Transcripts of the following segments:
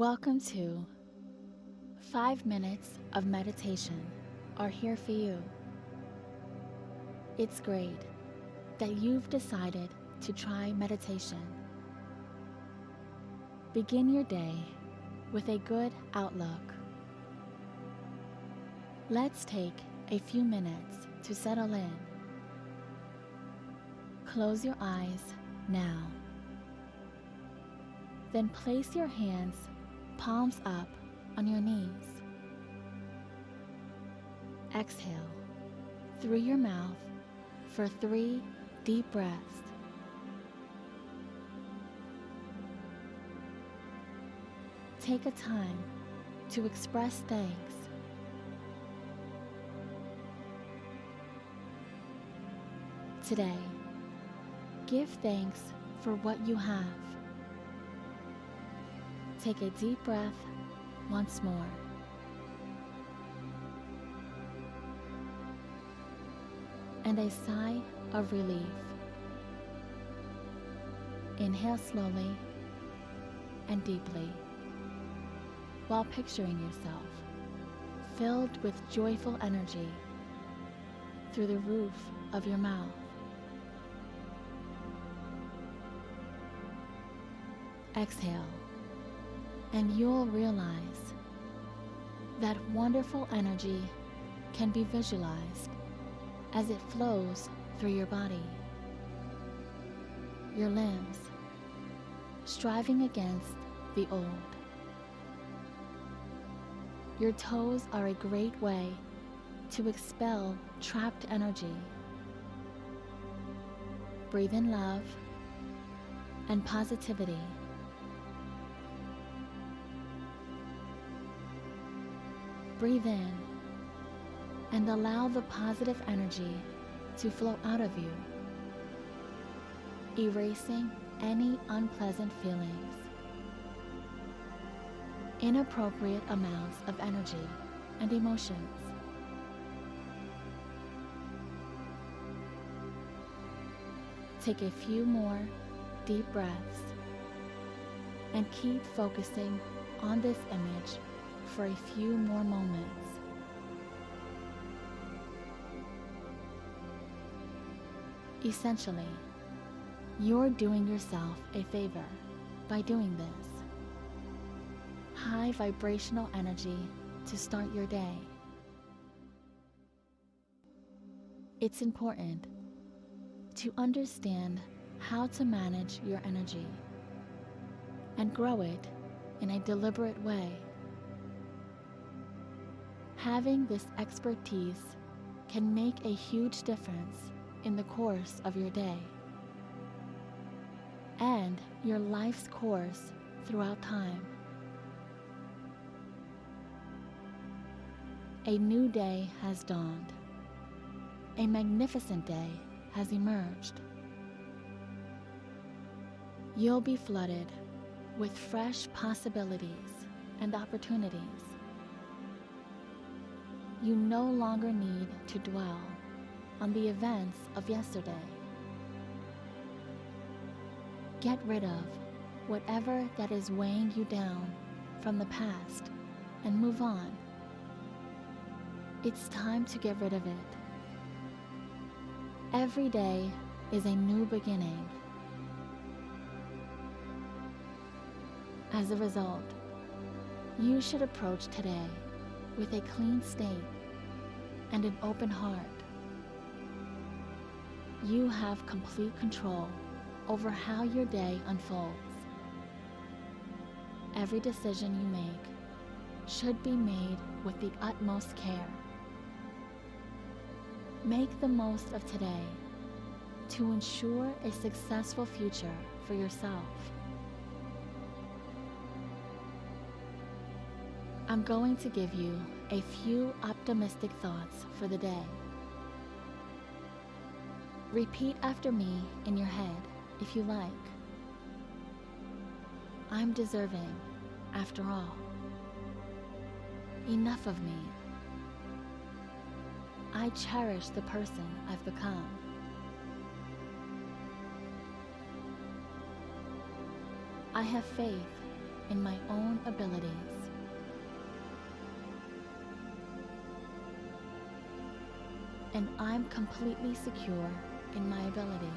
Welcome to 5 minutes of meditation are here for you. It's great that you've decided to try meditation. Begin your day with a good outlook. Let's take a few minutes to settle in. Close your eyes now. Then place your hands palms up on your knees. Exhale through your mouth for three deep breaths. Take a time to express thanks. Today, give thanks for what you have. Take a deep breath once more. And a sigh of relief. Inhale slowly and deeply while picturing yourself filled with joyful energy through the roof of your mouth. Exhale and you'll realize that wonderful energy can be visualized as it flows through your body, your limbs, striving against the old. Your toes are a great way to expel trapped energy. Breathe in love and positivity. Breathe in and allow the positive energy to flow out of you, erasing any unpleasant feelings. Inappropriate amounts of energy and emotions. Take a few more deep breaths and keep focusing on this image for a few more moments. Essentially, you're doing yourself a favor by doing this. High vibrational energy to start your day. It's important to understand how to manage your energy and grow it in a deliberate way. Having this expertise can make a huge difference in the course of your day and your life's course throughout time. A new day has dawned. A magnificent day has emerged. You'll be flooded with fresh possibilities and opportunities you no longer need to dwell on the events of yesterday. Get rid of whatever that is weighing you down from the past and move on. It's time to get rid of it. Every day is a new beginning. As a result, you should approach today with a clean state and an open heart. You have complete control over how your day unfolds. Every decision you make should be made with the utmost care. Make the most of today to ensure a successful future for yourself. I'm going to give you a few optimistic thoughts for the day. Repeat after me in your head if you like. I'm deserving, after all. Enough of me. I cherish the person I've become. I have faith in my own abilities. And I'm completely secure in my abilities.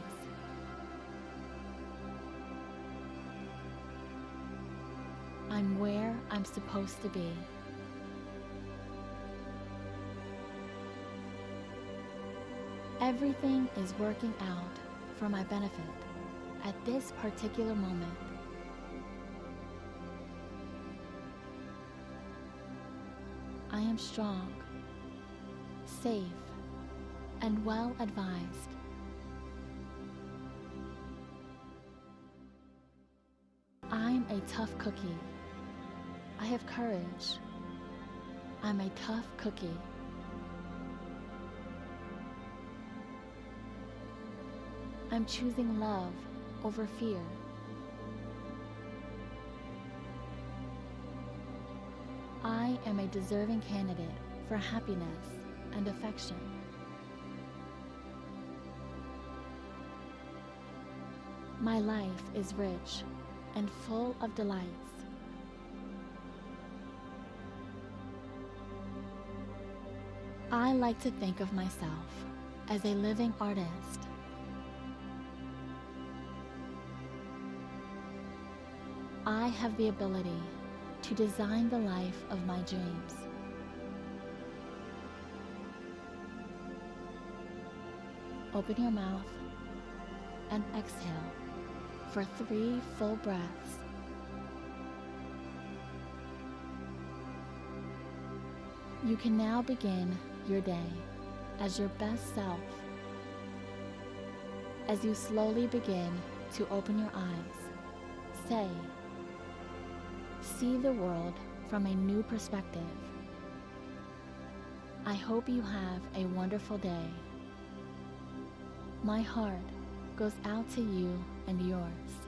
I'm where I'm supposed to be. Everything is working out for my benefit at this particular moment. I am strong, safe, and well advised. I'm a tough cookie. I have courage. I'm a tough cookie. I'm choosing love over fear. I am a deserving candidate for happiness and affection. My life is rich and full of delights. I like to think of myself as a living artist. I have the ability to design the life of my dreams. Open your mouth and exhale for three full breaths. You can now begin your day as your best self. As you slowly begin to open your eyes, say, See the world from a new perspective. I hope you have a wonderful day. My heart goes out to you and yours.